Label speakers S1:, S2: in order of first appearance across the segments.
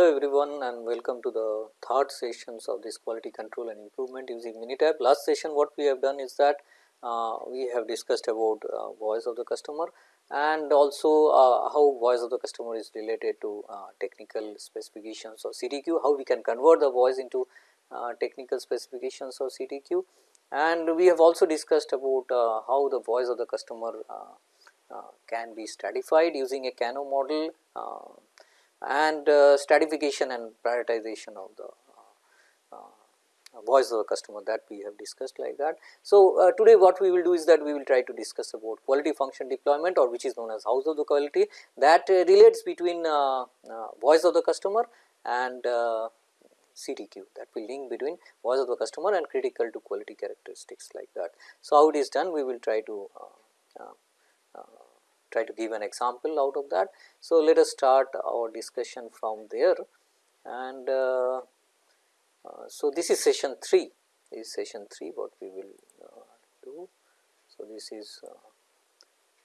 S1: hello everyone and welcome to the third sessions of this quality control and improvement using Minitab. Last session what we have done is that uh, we have discussed about uh, voice of the customer and also uh, how voice of the customer is related to uh, technical specifications or CTQ, how we can convert the voice into uh, technical specifications or CTQ and we have also discussed about uh, how the voice of the customer can be stratified using a Kano model and uh, stratification and prioritization of the uh, uh, voice of the customer that we have discussed like that. So, uh, today what we will do is that we will try to discuss about quality function deployment or which is known as house of the quality that uh, relates between uh, voice of the customer and CTQ that will link between voice of the customer and critical to quality characteristics like that. So, how it is done we will try to try to give an example out of that. So, let us start our discussion from there and uh, uh, so this is session 3 this is session 3 what we will uh, do. So, this is uh,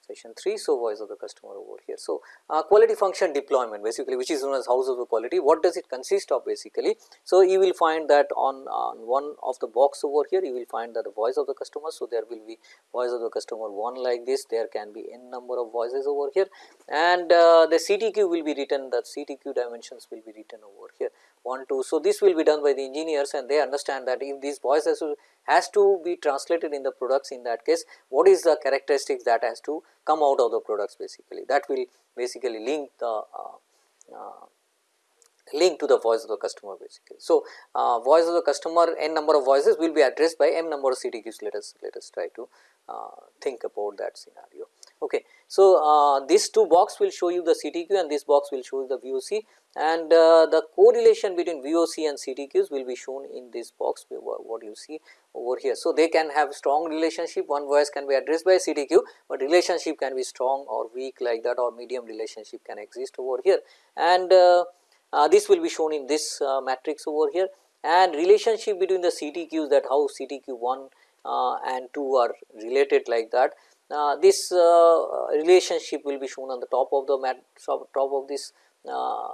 S1: session 3. So, voice of the customer over here. So, uh, quality function deployment basically which is known as house of the quality what does it consist of basically. So, you will find that on, on one of the box over here you will find that the voice of the customer. So, there will be voice of the customer 1 like this there can be n number of voices over here and uh, the CTQ will be written the CTQ dimensions will be written over here 1 2. So, this will be done by the engineers and they understand that if these voices has to be translated in the products in that case what is the characteristics that has to come out of the products basically that will basically link the uh, uh, link to the voice of the customer basically. So, uh, voice of the customer n number of voices will be addressed by m number of CTQs let us let us try to uh, think about that scenario. Okay. So, uh, this two box will show you the CTQ and this box will show the VOC and uh, the correlation between VOC and CTQs will be shown in this box what you see over here. So, they can have strong relationship one voice can be addressed by CTQ, but relationship can be strong or weak like that or medium relationship can exist over here and uh, uh, this will be shown in this uh, matrix over here and relationship between the CTQs that how CTQ 1 uh, and 2 are related like that. Uh, this relationship will be shown on the top of the mat top of this uh,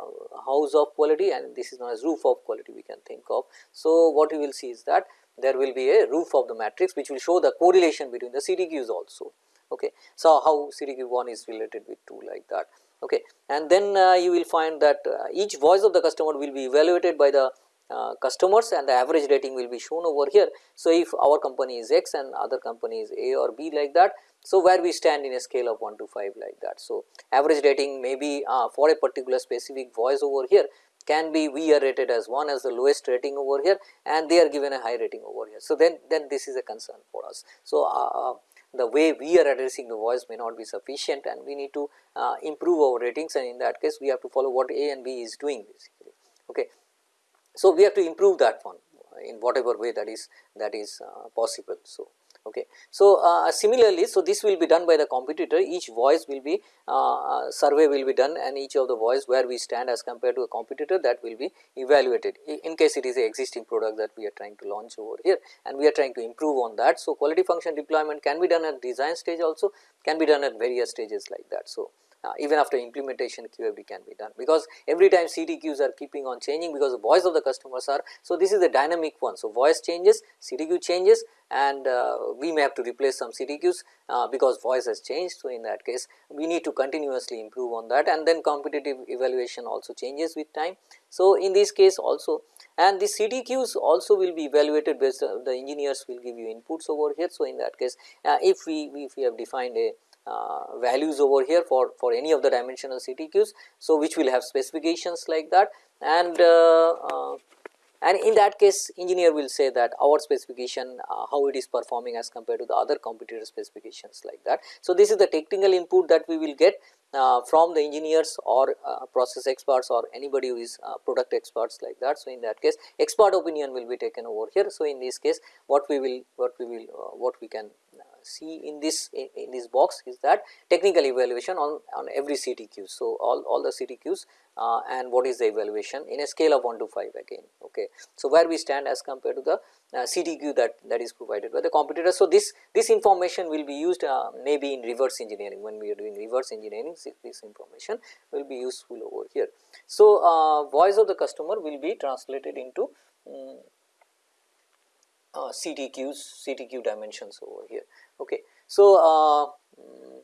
S1: house of quality and this is known as roof of quality we can think of. So, what you will see is that there will be a roof of the matrix which will show the correlation between the CTQs also. Okay. So, how CTQ 1 is related with 2 like that. Okay. And then uh, you will find that uh, each voice of the customer will be evaluated by the uh, customers and the average rating will be shown over here. So, if our company is X and other company is A or B like that, so, where we stand in a scale of 1 to 5 like that. So, average rating may be uh, for a particular specific voice over here can be we are rated as 1 as the lowest rating over here and they are given a high rating over here. So, then, then this is a concern for us. So, uh, uh the way we are addressing the voice may not be sufficient and we need to uh, improve our ratings and in that case we have to follow what A and B is doing basically. Okay. So, we have to improve that one in whatever way that is that is uh, possible. So, Okay. So, uh, similarly, so this will be done by the competitor each voice will be uh, uh, survey will be done and each of the voice where we stand as compared to a competitor that will be evaluated in case it is a existing product that we are trying to launch over here and we are trying to improve on that. So, quality function deployment can be done at design stage also can be done at various stages like that. So, uh, even after implementation QFD can be done because every time CTQs are keeping on changing because the voice of the customers are. So, this is the dynamic one. So, voice changes, CTQ changes and uh, we may have to replace some CTQs uh, because voice has changed. So, in that case we need to continuously improve on that and then competitive evaluation also changes with time. So, in this case also and the CTQs also will be evaluated based the engineers will give you inputs over here. So, in that case uh, if we if we have defined a uh, values over here for, for any of the dimensional CTQs. So, which will have specifications like that and uh, uh, and in that case engineer will say that our specification uh, how it is performing as compared to the other competitor specifications like that. So, this is the technical input that we will get uh, from the engineers or uh, process experts or anybody who is uh, product experts like that. So, in that case expert opinion will be taken over here. So, in this case what we will what we will uh, what we can see in this in, in, this box is that technical evaluation on, on every CTQ. So, all, all the CTQs uh, and what is the evaluation in a scale of 1 to 5 again. Okay. So, where we stand as compared to the uh, CTQ that, that is provided by the competitor. So, this, this information will be used uh, maybe in reverse engineering when we are doing reverse engineering this information will be useful over here. So, uh, voice of the customer will be translated into um, uh, CTQs, CTQ dimensions over here. Okay. So, uh, mm,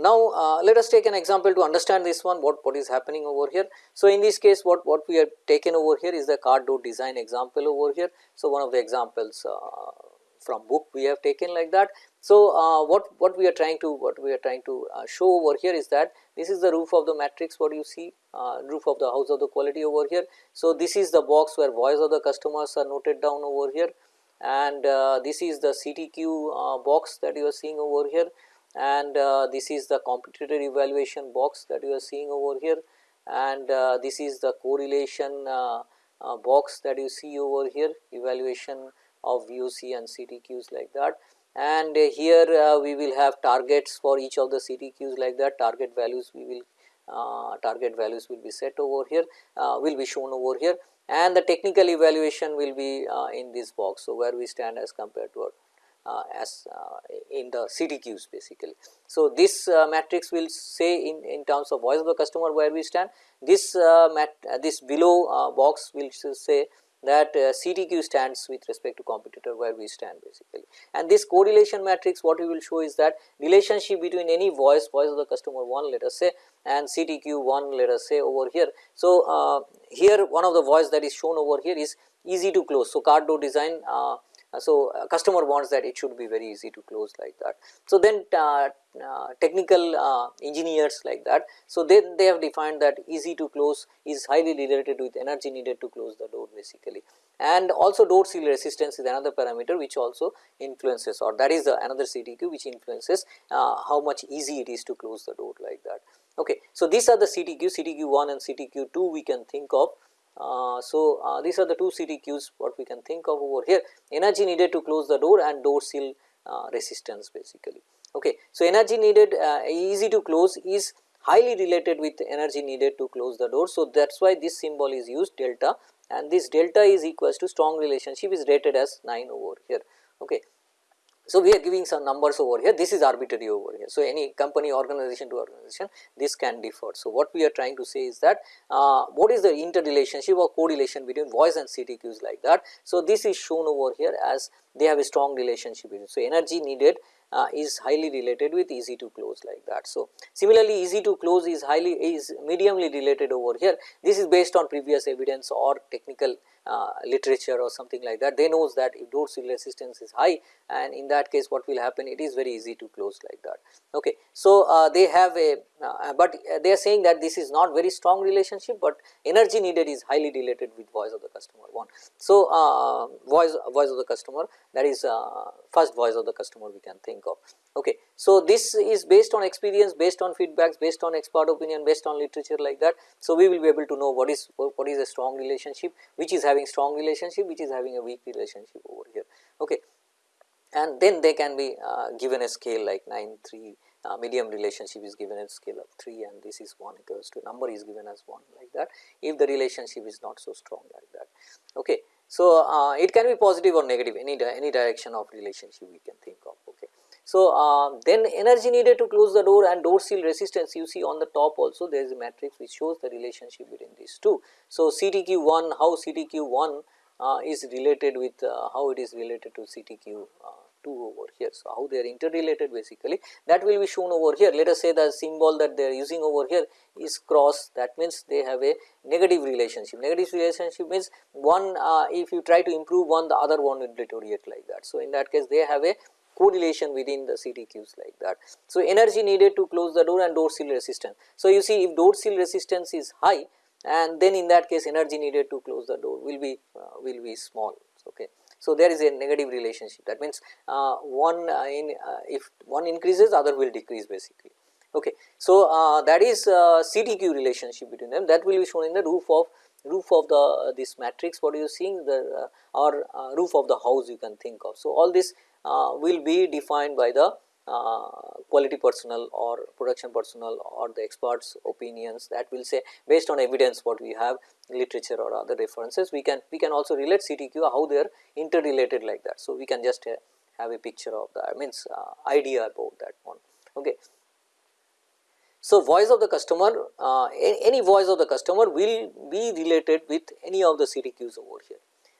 S1: now, uh, let us take an example to understand this one what, what is happening over here. So, in this case what, what we have taken over here is the car door design example over here. So, one of the examples uh, from book we have taken like that. So, uh, what, what we are trying to what we are trying to uh, show over here is that this is the roof of the matrix what you see uh, roof of the house of the quality over here. So, this is the box where voice of the customers are noted down over here and uh, this is the CTQ box that you are seeing over here. And uh, this is the competitor evaluation box that you are seeing over here. And uh, this is the correlation uh, uh box that you see over here evaluation of VOC and CTQs like that. And uh, here uh, we will have targets for each of the CTQs like that. Target values we will target values will be set over here will be shown over here and the technical evaluation will be in this box. So, where we stand as compared to our uh, as uh, in the CTQs basically. So, this uh, matrix will say in, in terms of voice of the customer where we stand, this mat this below box will say that uh, CTQ stands with respect to competitor where we stand basically. And this correlation matrix what we will show is that relationship between any voice, voice of the customer 1 let us say and CTQ 1 let us say over here. So, uh, here one of the voice that is shown over here is easy to close. So, car door design uh, so, uh, customer wants that it should be very easy to close like that. So, then uh, uh, technical uh, engineers like that. So, then they have defined that easy to close is highly related with energy needed to close the door basically. And also door seal resistance is another parameter which also influences or that is another CTQ which influences uh, how much easy it is to close the door like that. Okay. So, these are the CTQ, CTQ 1 and CTQ 2 we can think of uh, so, uh, these are the two CTQs what we can think of over here energy needed to close the door and door seal uh, resistance basically. Okay. So, energy needed uh, easy to close is highly related with energy needed to close the door. So, that is why this symbol is used delta and this delta is equals to strong relationship is rated as 9 over here. Okay. So, we are giving some numbers over here this is arbitrary over here. So, any company organization to organization this can differ. So, what we are trying to say is that uh, what is the interrelationship or correlation between voice and CTQs like that. So, this is shown over here as they have a strong relationship. So, energy needed uh, is highly related with easy to close like that. So, similarly easy to close is highly is mediumly related over here this is based on previous evidence or technical uh, literature or something like that they knows that if door seal resistance is high and in that case what will happen it is very easy to close like that. Okay. So, uh, they have a uh, but they are saying that this is not very strong relationship, but energy needed is highly related with voice of the customer one. So, uh, voice voice of the customer that is uh, first voice of the customer we can think of. Okay. So, this is based on experience, based on feedbacks, based on expert opinion, based on literature like that. So, we will be able to know what is what is a strong relationship, which is having strong relationship, which is having a weak relationship over here. Okay. And then they can be uh, given a scale like 9, 3, uh, medium relationship is given a scale of 3 and this is 1 equals to number is given as 1 like that if the relationship is not so strong like that. Okay. So, uh, it can be positive or negative any di any direction of relationship we can think of. So, uh, then energy needed to close the door and door seal resistance you see on the top also there is a matrix which shows the relationship between these two. So, CTQ 1 how CTQ 1 uh, is related with uh, how it is related to CTQ uh, 2 over here. So, how they are interrelated basically that will be shown over here. Let us say the symbol that they are using over here is cross that means they have a negative relationship. Negative relationship means one uh, if you try to improve one the other one will deteriorate like that. So, in that case they have a correlation within the CTQs like that. So, energy needed to close the door and door seal resistance. So, you see if door seal resistance is high and then in that case energy needed to close the door will be uh, will be small. Okay. So, there is a negative relationship that means uh, one uh, in uh, if one increases other will decrease basically. Okay. So, uh, that is uh, CTQ relationship between them that will be shown in the roof of roof of the uh, this matrix what you seeing the or roof of the house you can think of. So, all this will be defined by the uh, quality personnel or production personnel or the experts opinions that will say based on evidence what we have literature or other references we can we can also relate CTQ how they are interrelated like that. So, we can just uh, have a picture of that means uh, idea about that one. Okay. So, voice of the customer uh, any voice of the customer will be related with any of the CTQs over here.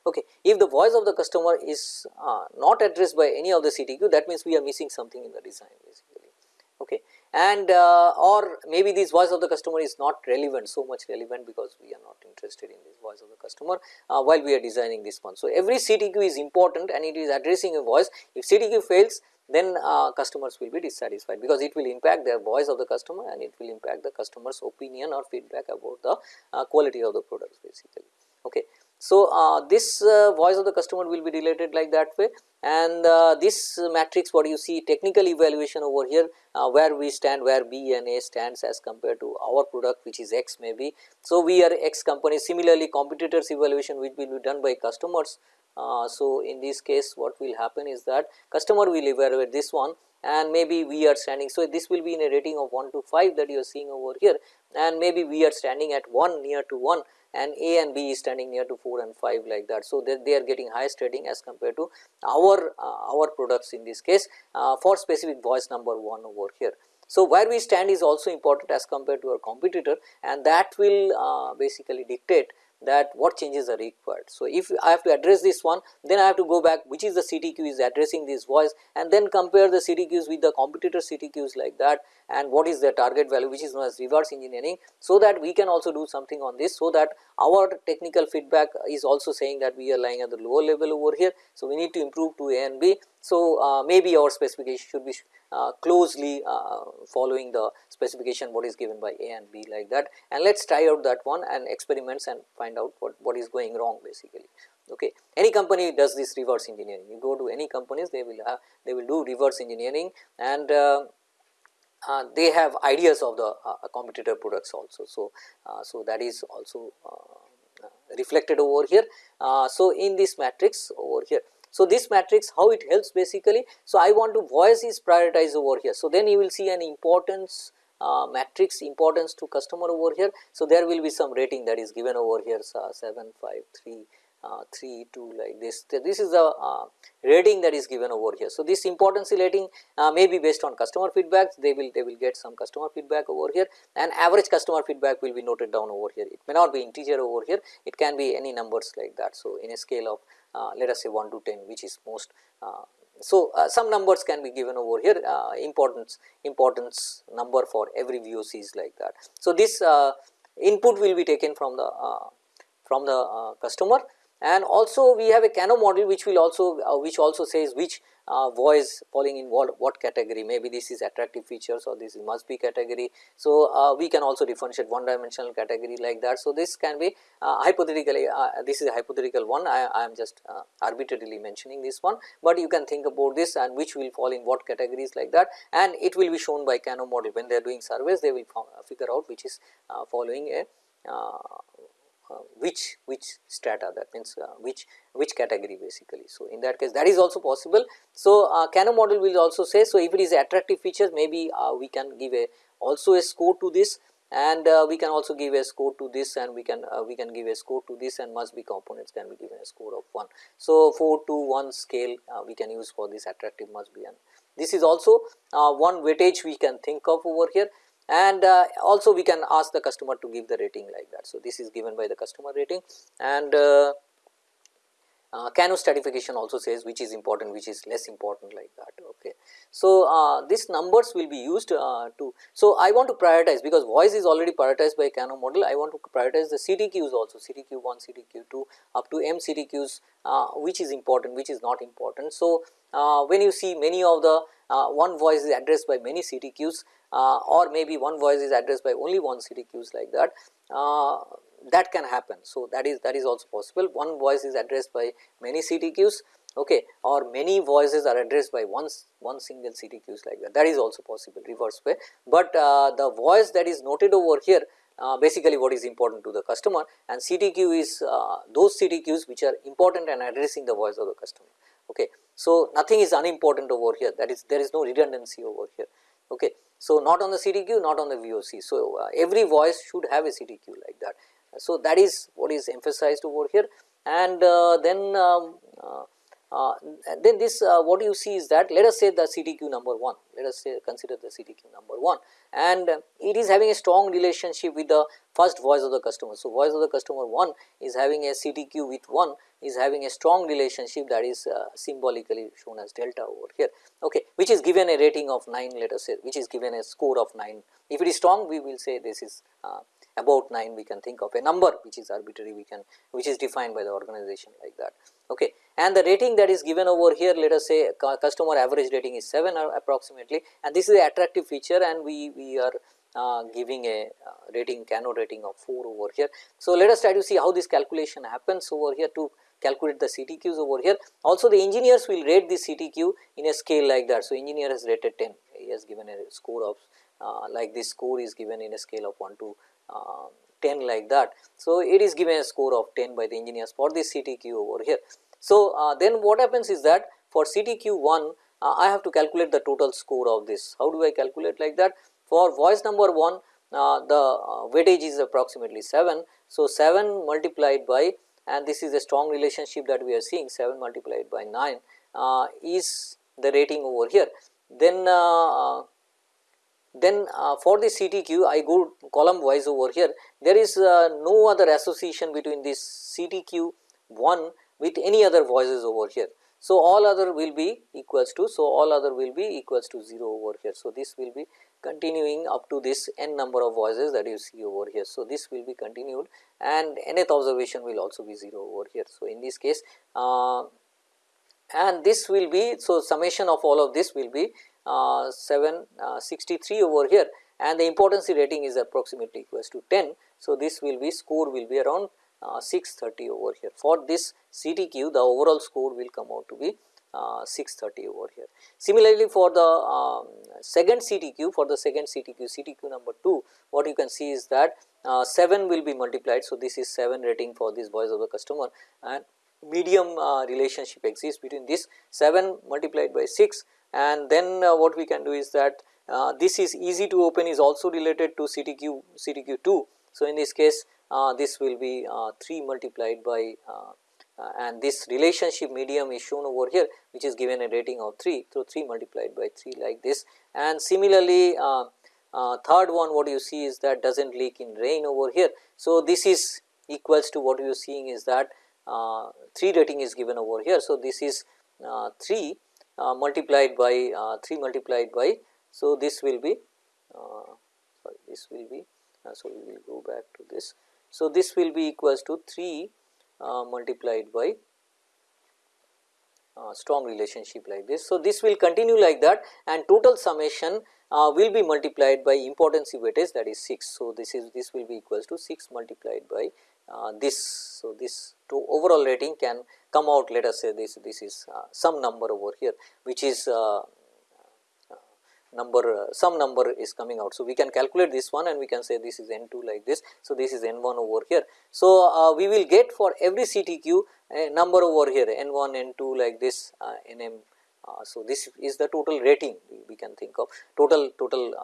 S1: Okay. If the voice of the customer is uh, not addressed by any of the CTQ that means we are missing something in the design basically. Okay. And uh, or maybe this voice of the customer is not relevant so much relevant because we are not interested in this voice of the customer uh, while we are designing this one. So, every CTQ is important and it is addressing a voice if CTQ fails then uh, customers will be dissatisfied because it will impact their voice of the customer and it will impact the customer's opinion or feedback about the uh, quality of the products basically. Okay. So, uh, this uh, voice of the customer will be related like that way and uh, this matrix what you see technical evaluation over here uh, where we stand where B and A stands as compared to our product which is X maybe. So, we are X company similarly competitors evaluation which will be done by customers. Uh, so, in this case what will happen is that customer will evaluate this one and maybe we are standing. So, this will be in a rating of 1 to 5 that you are seeing over here and maybe we are standing at 1 near to 1 and A and B is standing near to 4 and 5 like that. So, they, they are getting highest rating as compared to our uh, our products in this case uh, for specific voice number 1 over here. So, where we stand is also important as compared to our competitor and that will uh, basically dictate that what changes are required. So, if I have to address this one then I have to go back which is the CTQ is addressing this voice and then compare the CTQs with the competitor CTQs like that and what is the target value which is known as reverse engineering. So, that we can also do something on this so that our technical feedback is also saying that we are lying at the lower level over here. So, we need to improve to A and B. So, uh, maybe our specification should be uh, closely uh, following the specification what is given by A and B like that and let us try out that one and experiments and find out what, what is going wrong basically. Okay. Any company does this reverse engineering, you go to any companies they will have they will do reverse engineering and uh, they have ideas of the uh, competitor products also. So, uh, so that is also uh, reflected over here. so, in this matrix over here so, this matrix how it helps basically. So, I want to voice is prioritized over here. So, then you will see an importance uh, matrix importance to customer over here. So, there will be some rating that is given over here so 7, 5, 3, uh, 3, 2 like this. This is the uh, rating that is given over here. So, this importance rating uh, may be based on customer feedback, they will they will get some customer feedback over here and average customer feedback will be noted down over here. It may not be integer over here, it can be any numbers like that. So, in a scale of uh, let us say 1 to 10 which is most uh, so, uh, some numbers can be given over here uh, importance importance number for every VOC is like that. So, this uh, input will be taken from the uh, from the customer and also we have a Kano model which will also which also says which uh, voice falling in what, what category. Maybe this is attractive features or this must be category. So, uh, we can also differentiate one dimensional category like that. So, this can be uh, hypothetically uh, this is a hypothetical one. I, I am just uh, arbitrarily mentioning this one, but you can think about this and which will fall in what categories like that. And it will be shown by Kano model. When they are doing surveys they will figure out which is uh, following a uh, which which strata that means uh, which which category basically. So, in that case that is also possible. So, uh, Kano model will also say so if it is attractive features maybe uh, we can give a also a score to this and uh, we can also give a score to this and we can uh, we can give a score to this and must be components can be given a score of 1. So, 4 to 1 scale we can use for this attractive must be and this is also one weightage we can think of over here and uh, also we can ask the customer to give the rating like that. So, this is given by the customer rating and uh, uh, Kano stratification also says which is important which is less important like that okay. So, uh, these numbers will be used uh, to so I want to prioritize because voice is already prioritized by Kano model I want to prioritize the CTQs also CTQ1 CTQ2 up to M CTQs uh, which is important which is not important. So, uh, when you see many of the one voice is addressed by many CTQs uh, or maybe one voice is addressed by only one CTQs like that uh, that can happen. So, that is that is also possible one voice is addressed by many CTQs okay or many voices are addressed by one one single CTQs like that that is also possible reverse way, but uh, the voice that is noted over here uh, basically what is important to the customer and CTQ is uh, those CTQs which are important and addressing the voice of the customer. Okay. So, nothing is unimportant over here that is there is no redundancy over here. Okay. So, not on the CTQ not on the VOC. So, uh, every voice should have a CTQ like that. So, that is what is emphasized over here and uh, then um, uh, then this uh, what you see is that let us say the CTQ number 1, let us say consider the CTQ number 1 and uh, it is having a strong relationship with the first voice of the customer. So, voice of the customer 1 is having a CTQ with 1 is having a strong relationship that is uh, symbolically shown as delta over here okay, which is given a rating of 9 let us say which is given a score of 9. If it is strong we will say this is uh, about 9 we can think of a number which is arbitrary we can which is defined by the organization like that. Okay. And the rating that is given over here let us say customer average rating is 7 approximately and this is the attractive feature and we, we are uh, giving a uh, rating Kano rating of 4 over here. So, let us try to see how this calculation happens over here to calculate the CTQs over here. Also the engineers will rate this CTQ in a scale like that. So, engineer has rated 10, he has given a score of uh, like this score is given in a scale of 1 to uh, 10 like that. So, it is given a score of 10 by the engineers for this CTQ over here. So, uh, then what happens is that for CTQ 1 uh, I have to calculate the total score of this. How do I calculate like that? For voice number 1 uh, the uh, weightage is approximately 7. So, 7 multiplied by and this is a strong relationship that we are seeing 7 multiplied by 9 uh, is the rating over here. Then then uh, for the CTQ I go column wise over here there is uh, no other association between this CTQ 1 with any other voices over here. So, all other will be equals to, so all other will be equals to 0 over here. So, this will be continuing up to this n number of voices that you see over here. So, this will be continued and nth observation will also be 0 over here. So, in this case uh, and this will be, so summation of all of this will be uh, 763 uh, over here and the importance rating is approximately equals to 10. So, this will be score will be around uh, 630 over here. For this CTQ the overall score will come out to be uh, 630 over here. Similarly, for the um, second CTQ for the second CTQ CTQ number 2 what you can see is that uh, 7 will be multiplied. So, this is 7 rating for this voice of the customer and medium uh, relationship exists between this 7 multiplied by 6 and then uh, what we can do is that uh, this is easy to open is also related to CTQ CTQ 2. So, in this case uh, this will be uh, 3 multiplied by uh, uh, and this relationship medium is shown over here which is given a rating of 3. So, 3 multiplied by 3 like this and similarly third one what you see is that does not leak in rain over here. So, this is equals to what you are seeing is that 3 rating is given over here. So, this is 3 uh, multiplied by uh, 3 multiplied by. So, this will be uh, sorry this will be so we will go back to this. So, this will be equals to 3 multiplied by uh, strong relationship like this. So, this will continue like that and total summation uh, will be multiplied by importance weightage that is 6. So, this is this will be equals to 6 multiplied by uh, this. So, this to overall rating can come out let us say this this is uh, some number over here which is uh, number uh, some number is coming out. So, we can calculate this one and we can say this is n 2 like this. So, this is n 1 over here. So, uh, we will get for every CTQ a number over here n 1 n 2 like this uh, n m. Uh, so, this is the total rating we, we can think of total total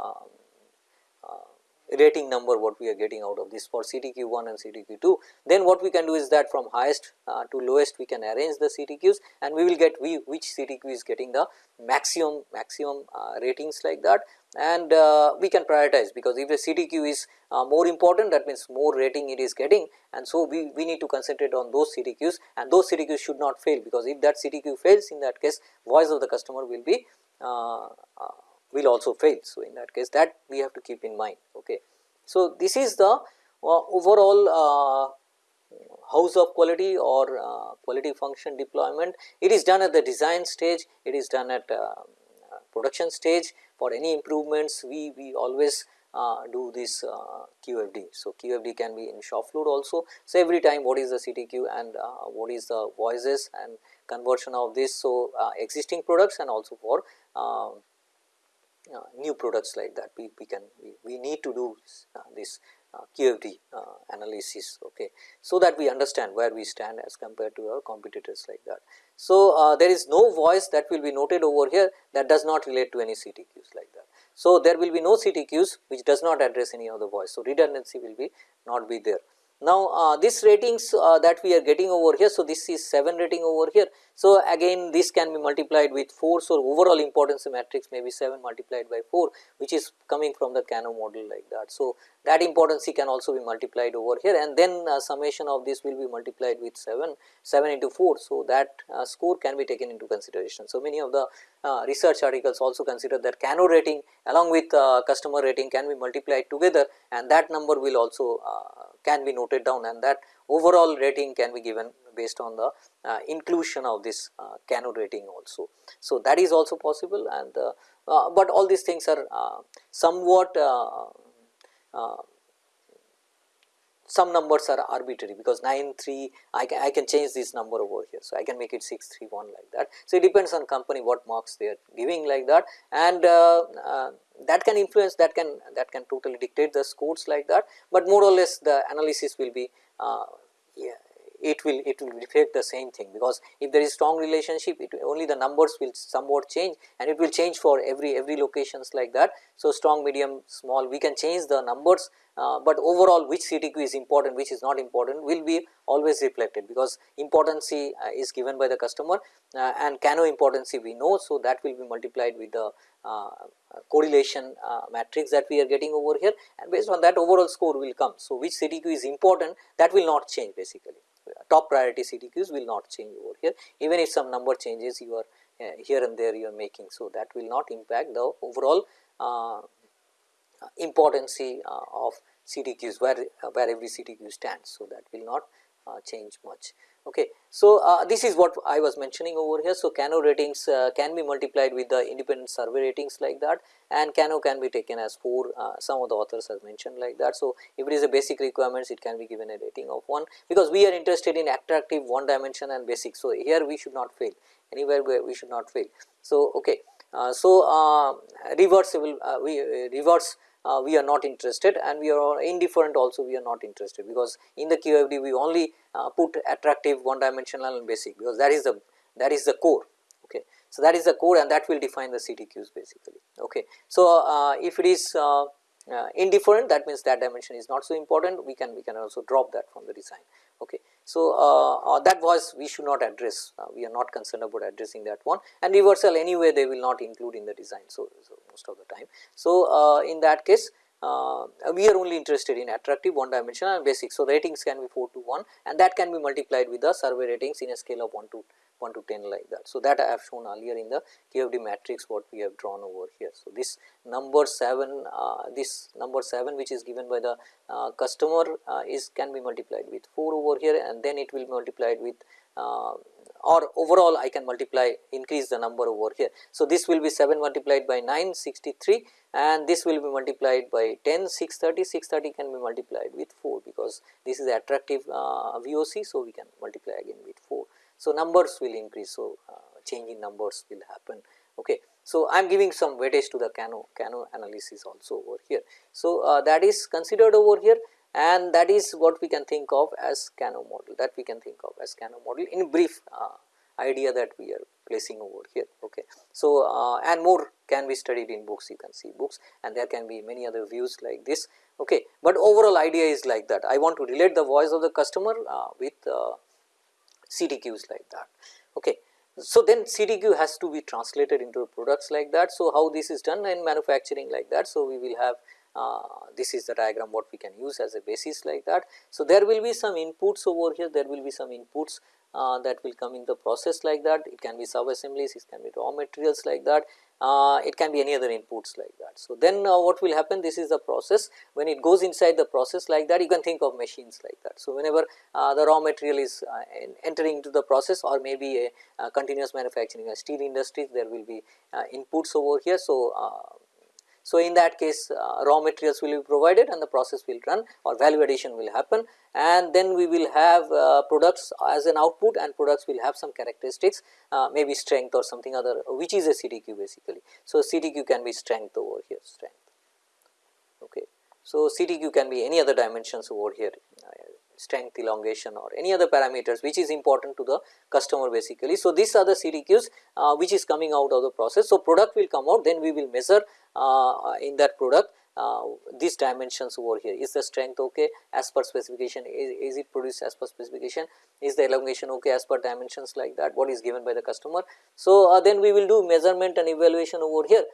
S1: rating number what we are getting out of this for CTQ 1 and CTQ 2. Then what we can do is that from highest uh, to lowest we can arrange the CTQs and we will get we, which CTQ is getting the maximum maximum uh, ratings like that and uh, we can prioritize because if the CTQ is uh, more important that means more rating it is getting and so we, we need to concentrate on those CTQs and those CTQs should not fail because if that CTQ fails in that case voice of the customer will be uh, uh, will also fail. So, in that case that we have to keep in mind. Okay. So, this is the uh, overall uh, house of quality or uh, quality function deployment. It is done at the design stage, it is done at uh, production stage for any improvements we, we always uh, do this uh, QFD. So, QFD can be in shop floor also. So, every time what is the CTQ and uh, what is the voices and conversion of this. So, uh, existing products and also for um, new products like that we, we can we, we need to do uh, this uh, QFD uh, analysis okay so that we understand where we stand as compared to our competitors like that. So, uh, there is no voice that will be noted over here that does not relate to any CTQs like that. So, there will be no CTQs which does not address any other voice. So, redundancy will be not be there. Now, uh, this ratings uh, that we are getting over here, so this is 7 rating over here. So, again this can be multiplied with 4. So, overall importance matrix may be 7 multiplied by 4 which is coming from the Kano model like that. So, that importance can also be multiplied over here and then uh, summation of this will be multiplied with 7, 7 into 4. So, that uh, score can be taken into consideration. So, many of the uh, research articles also consider that Kano rating along with uh, customer rating can be multiplied together and that number will also can be noted down and that overall rating can be given based on the uh, inclusion of this uh, rating also. So, that is also possible and uh, uh but all these things are uh, somewhat uh, some numbers are arbitrary because 9 3 I can, I can change this number over here. So, I can make it 6 3 1 like that. So, it depends on company what marks they are giving like that and uh, uh, that can influence that can that can totally dictate the scores like that, but more or less the analysis will be uh, yeah, it will it will reflect the same thing because if there is strong relationship it only the numbers will somewhat change and it will change for every every locations like that. So, strong medium small we can change the numbers uh, but overall which CTQ is important which is not important will be always reflected because importancy uh, is given by the customer uh, and Kano importancy we know. So, that will be multiplied with the uh, correlation uh, matrix that we are getting over here and based on that overall score will come. So, which CTQ is important that will not change basically top priority CTQs will not change over here even if some number changes you are uh, here and there you are making. So, that will not impact the overall uh, importancy uh, of CTQs where, where every CTQ stands. So, that will not uh, change much. Okay. So, uh, this is what I was mentioning over here. So, Kano ratings uh, can be multiplied with the independent survey ratings like that and Kano can be taken as 4 uh, some of the authors have mentioned like that. So, if it is a basic requirements it can be given a rating of 1 because we are interested in attractive one dimension and basic. So, here we should not fail anywhere where we should not fail. So, okay. Uh, so, uh, reversible uh, we reverse uh, we are not interested and we are indifferent also we are not interested because in the QFD we only uh, put attractive one dimensional and basic because that is the that is the core okay. So, that is the core and that will define the CTQs basically okay. So, uh, if it is uh, uh, indifferent that means that dimension is not so important we can we can also drop that from the design okay. So, uh, that was we should not address we are not concerned about addressing that one and reversal anyway they will not include in the design. So, so most of the time. So, in that case uh, we are only interested in attractive one dimensional and basic. So, ratings can be 4 to 1 and that can be multiplied with the survey ratings in a scale of 1 to 1 to 10 like that. So, that I have shown earlier in the QFD matrix what we have drawn over here. So, this number 7 uh, this number 7 which is given by the uh, customer uh, is can be multiplied with 4 over here and then it will be multiplied with uh, or overall I can multiply increase the number over here. So, this will be 7 multiplied by 9 63 and this will be multiplied by 10 630 630 can be multiplied with 4 because this is attractive uh, VOC. So, we can multiply again with 4. So, numbers will increase. So, uh, change in numbers will happen. Okay. So, I am giving some weightage to the Cano, Kano analysis also over here. So, uh, that is considered over here and that is what we can think of as Kano model that we can think of as Kano model in brief uh, idea that we are placing over here. Okay. So, uh, and more can be studied in books you can see books and there can be many other views like this. Okay. But overall idea is like that I want to relate the voice of the customer uh, with CTQs like that. Okay. So, then CTQ has to be translated into products like that. So, how this is done in manufacturing like that. So, we will have uh, this is the diagram what we can use as a basis like that. So, there will be some inputs over here, there will be some inputs uh, that will come in the process like that, it can be sub assemblies, it can be raw materials like that, uh, it can be any other inputs like that. So, then uh, what will happen this is the process when it goes inside the process like that you can think of machines like that. So, whenever uh, the raw material is uh, entering into the process or maybe a, continuous manufacturing a steel industry there will be inputs over here. So, so, in that case uh, raw materials will be provided and the process will run or value addition will happen and then we will have uh, products as an output and products will have some characteristics uh, maybe strength or something other which is a CTQ basically. So, CTQ can be strength over here strength. Okay. So, CTQ can be any other dimensions over here uh, strength elongation or any other parameters which is important to the customer basically. So, these are the CTQs uh, which is coming out of the process. So, product will come out then we will measure in that product uh, these dimensions over here. Is the strength okay as per specification? Is, is it produced as per specification? Is the elongation okay as per dimensions like that? What is given by the customer. So, uh, then we will do measurement and evaluation over here.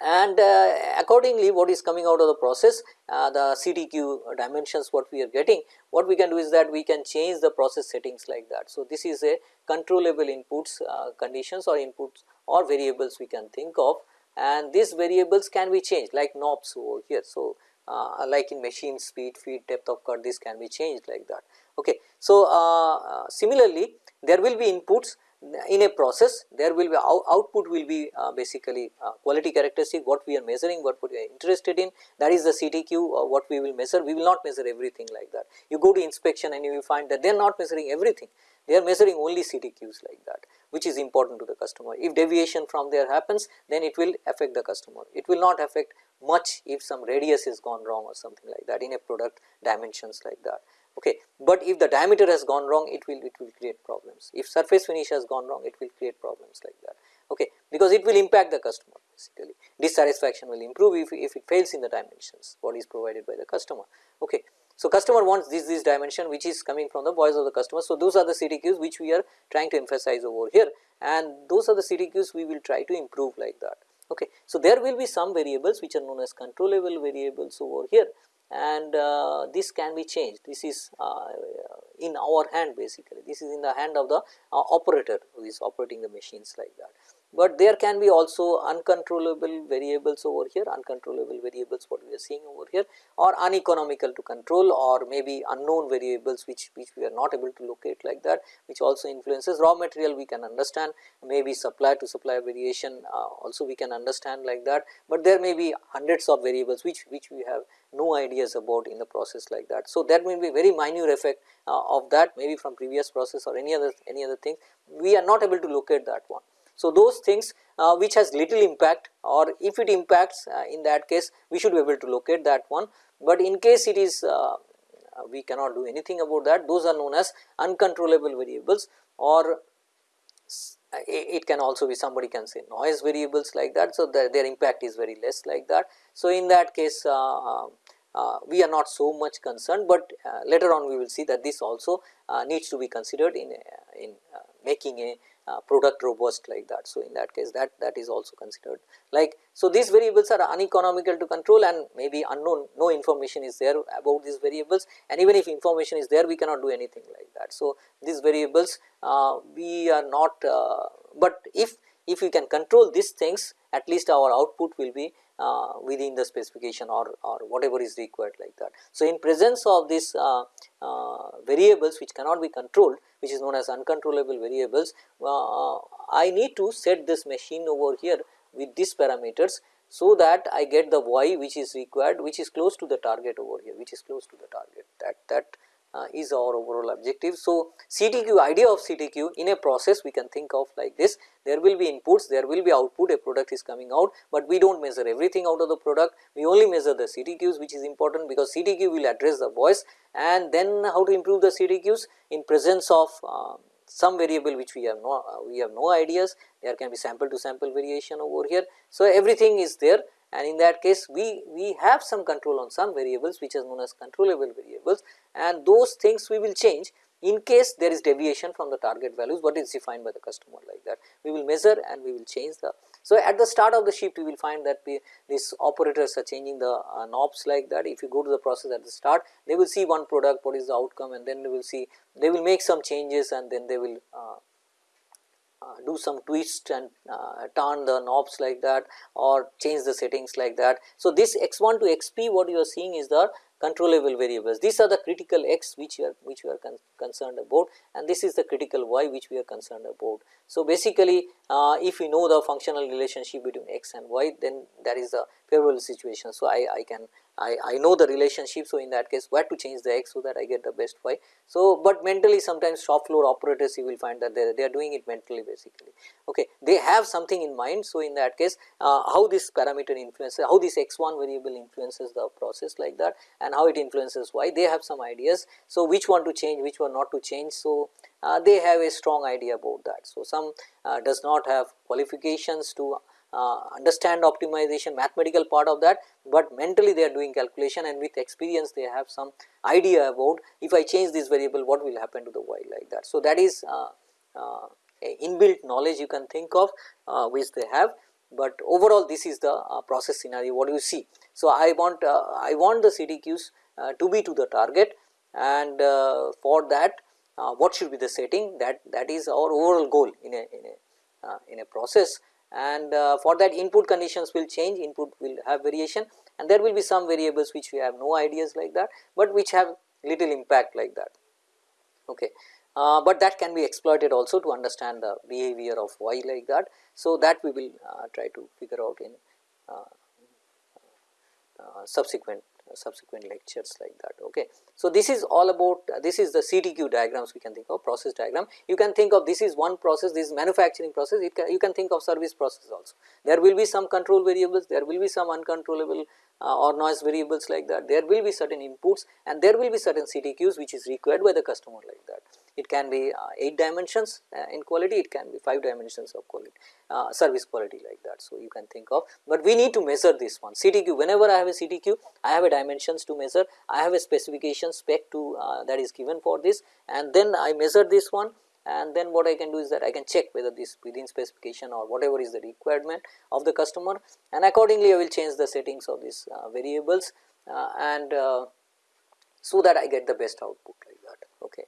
S1: And uh, accordingly what is coming out of the process uh, the CTQ dimensions what we are getting what we can do is that we can change the process settings like that. So, this is a controllable inputs uh, conditions or inputs or variables we can think of and these variables can be changed like knobs over here. So, uh, like in machine speed, feed, depth of cut this can be changed like that. Okay. So, uh, similarly there will be inputs in a process there will be out output will be uh, basically uh, quality characteristic what we are measuring what we are interested in. That is the CTQ uh, what we will measure. We will not measure everything like that. You go to inspection and you will find that they are not measuring everything. They are measuring only CTQs like that which is important to the customer. If deviation from there happens then it will affect the customer. It will not affect much if some radius is gone wrong or something like that in a product dimensions like that okay. But if the diameter has gone wrong it will it will create problems if surface finish has gone wrong it will create problems like that okay because it will impact the customer basically dissatisfaction will improve if, if it fails in the dimensions what is provided by the customer okay. So, customer wants this this dimension which is coming from the voice of the customer. So, those are the CTQs which we are trying to emphasize over here and those are the CTQs we will try to improve like that. Okay. So, there will be some variables which are known as controllable variables over here and uh, this can be changed. This is uh, in our hand basically, this is in the hand of the uh, operator who is operating the machines like that but there can be also uncontrollable variables over here, uncontrollable variables what we are seeing over here or uneconomical to control or maybe unknown variables which, which we are not able to locate like that which also influences raw material we can understand maybe supply to supply variation uh, also we can understand like that, but there may be hundreds of variables which, which we have no ideas about in the process like that. So, that may be very minor effect uh, of that maybe from previous process or any other any other thing we are not able to locate that one. So, those things uh, which has little impact or if it impacts uh, in that case we should be able to locate that one, but in case it is uh, we cannot do anything about that those are known as uncontrollable variables or it can also be somebody can say noise variables like that. So, the, their impact is very less like that. So, in that case uh, uh, we are not so much concerned, but uh, later on we will see that this also needs to be considered in, in making a uh, product robust like that. So, in that case that that is also considered like. So, these variables are uneconomical to control and maybe unknown no information is there about these variables and even if information is there we cannot do anything like that. So, these variables uh, we are not, uh, but if if we can control these things at least our output will be uh, within the specification or, or whatever is required like that. So, in presence of these uh, uh, variables which cannot be controlled which is known as uncontrollable variables, uh, I need to set this machine over here with these parameters so that I get the y which is required which is close to the target over here which is close to the target that that uh, is our overall objective. So, CTQ idea of CTQ in a process we can think of like this there will be inputs there will be output a product is coming out, but we do not measure everything out of the product we only measure the CTQs which is important because CTQ will address the voice and then how to improve the CTQs in presence of uh, some variable which we have no uh, we have no ideas there can be sample to sample variation over here. So, everything is there and in that case we, we have some control on some variables which is known as controllable variables and those things we will change in case there is deviation from the target values what is defined by the customer like that. We will measure and we will change the. So, at the start of the shift we will find that these operators are changing the uh, knobs like that if you go to the process at the start they will see one product what is the outcome and then they will see they will make some changes and then they will uh, do some twist and uh, turn the knobs like that or change the settings like that. So, this x1 to xp what you are seeing is the controllable variables. These are the critical x which we are which we are con concerned about and this is the critical y which we are concerned about. So, basically uh, if we know the functional relationship between x and y then that is the favorable situation. So, I, I can I, I know the relationship. So, in that case where to change the x so that I get the best y. So, but mentally sometimes shop floor operators you will find that they, they are doing it mentally basically okay they have something in mind. So, in that case uh, how this parameter influences how this x1 variable influences the process like that and how it influences y they have some ideas. So, which one to change which one not to change. So, uh, they have a strong idea about that. So, some uh, does not have qualifications to uh, understand optimization mathematical part of that, but mentally they are doing calculation and with experience they have some idea about if I change this variable what will happen to the y like that. So, that is uh, uh, inbuilt knowledge you can think of uh, which they have, but overall this is the uh, process scenario what you see. So, I want I want the CTQs to be to the target and for that what should be the setting that that is our overall goal in a in a in a process and uh, for that input conditions will change input will have variation and there will be some variables which we have no ideas like that, but which have little impact like that. Okay. Uh, but that can be exploited also to understand the behavior of y like that. So, that we will uh, try to figure out in uh, uh, subsequent subsequent lectures like that. Okay. So, this is all about this is the CTQ diagrams we can think of process diagram. You can think of this is one process this is manufacturing process it can, you can think of service process also. There will be some control variables there will be some uncontrollable uh, or noise variables like that. There will be certain inputs and there will be certain CTQs which is required by the customer like that. It can be uh, 8 dimensions uh, in quality, it can be 5 dimensions of quality, uh, service quality like that. So, you can think of, but we need to measure this one. CTQ whenever I have a CTQ I have a dimensions to measure, I have a specification spec to uh, that is given for this. And then I measure this one and then what I can do is that I can check whether this within specification or whatever is the requirement of the customer and accordingly I will change the settings of these uh, variables uh, and uh, so that I get the best output like that. Okay.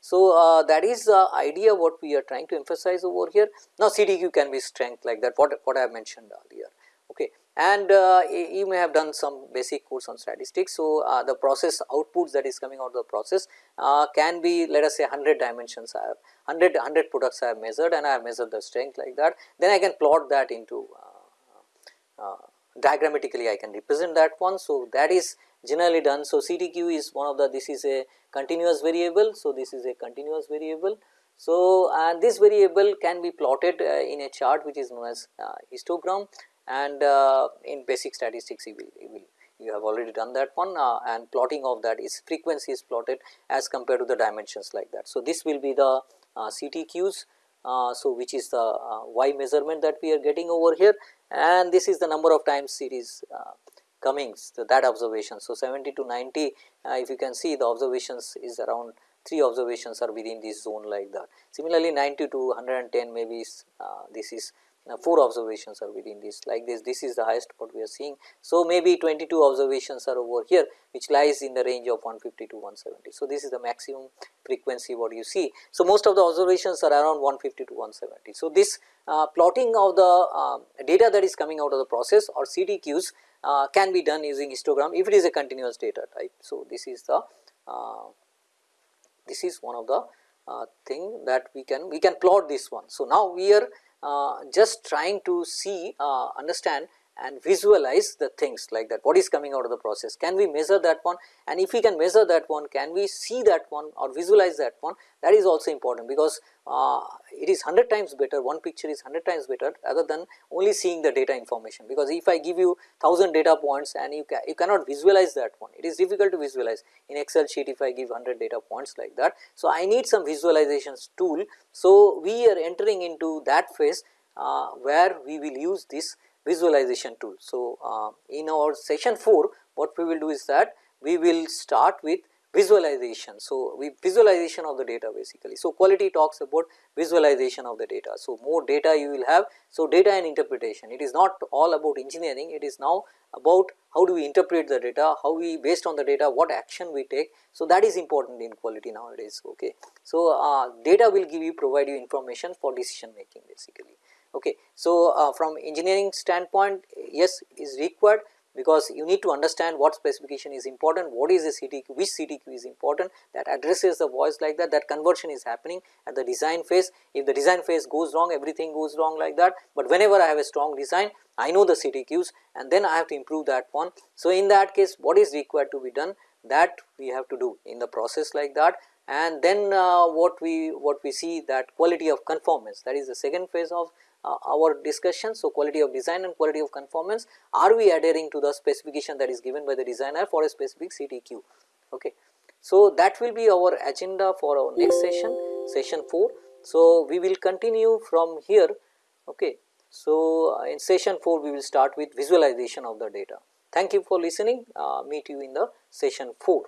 S1: So, uh, that is the idea what we are trying to emphasize over here. Now, CTQ can be strength like that what, what I have mentioned earlier. Okay. And uh, you may have done some basic course on statistics. So, uh, the process outputs that is coming out of the process uh, can be let us say 100 dimensions I have 100, 100 products I have measured and I have measured the strength like that. Then I can plot that into uh, uh, diagrammatically I can represent that one. So, that is generally done. So, CTQ is one of the this is a continuous variable. So, this is a continuous variable. So, and this variable can be plotted uh, in a chart which is known as histogram and uh, in basic statistics you will, you will you have already done that one uh, and plotting of that is frequency is plotted as compared to the dimensions like that. So, this will be the uh, CTQs. Uh, so, which is the uh, y measurement that we are getting over here and this is the number of times is uh, coming so that observation. So, 70 to 90 uh, if you can see the observations is around 3 observations are within this zone like that. Similarly, 90 to 110 maybe uh, this is now 4 observations are within this like this this is the highest what we are seeing. So, maybe 22 observations are over here which lies in the range of 150 to 170. So, this is the maximum frequency what you see. So, most of the observations are around 150 to 170. So, this uh, plotting of the uh, data that is coming out of the process or CTQs uh, can be done using histogram if it is a continuous data type. So, this is the uh, this is one of the uh, thing that we can we can plot this one. So, now we are just trying to see uh, understand and visualize the things like that. What is coming out of the process? Can we measure that one? And if we can measure that one can we see that one or visualize that one? That is also important because uh, it is 100 times better one picture is 100 times better rather than only seeing the data information. Because if I give you 1000 data points and you, you cannot visualize that one it is difficult to visualize. In excel sheet if I give 100 data points like that. So, I need some visualizations tool. So, we are entering into that phase uh, where we will use this visualization tool. So, uh, in our session 4 what we will do is that we will start with visualization. So, we visualization of the data basically. So, quality talks about visualization of the data. So, more data you will have. So, data and interpretation it is not all about engineering it is now about how do we interpret the data, how we based on the data what action we take. So, that is important in quality nowadays ok. So, uh, data will give you provide you information for decision making basically. Okay. So, uh, from engineering standpoint yes is required because you need to understand what specification is important, what is the CTQ, which CTQ is important that addresses the voice like that, that conversion is happening at the design phase. If the design phase goes wrong, everything goes wrong like that, but whenever I have a strong design, I know the CTQs and then I have to improve that one. So, in that case what is required to be done that we have to do in the process like that and then uh, what we what we see that quality of conformance that is the second phase of uh, our discussion. So, quality of design and quality of conformance are we adhering to the specification that is given by the designer for a specific CTQ. Okay. So, that will be our agenda for our next session, session 4. So, we will continue from here. Okay. So, uh, in session 4 we will start with visualization of the data. Thank you for listening, uh, meet you in the session 4.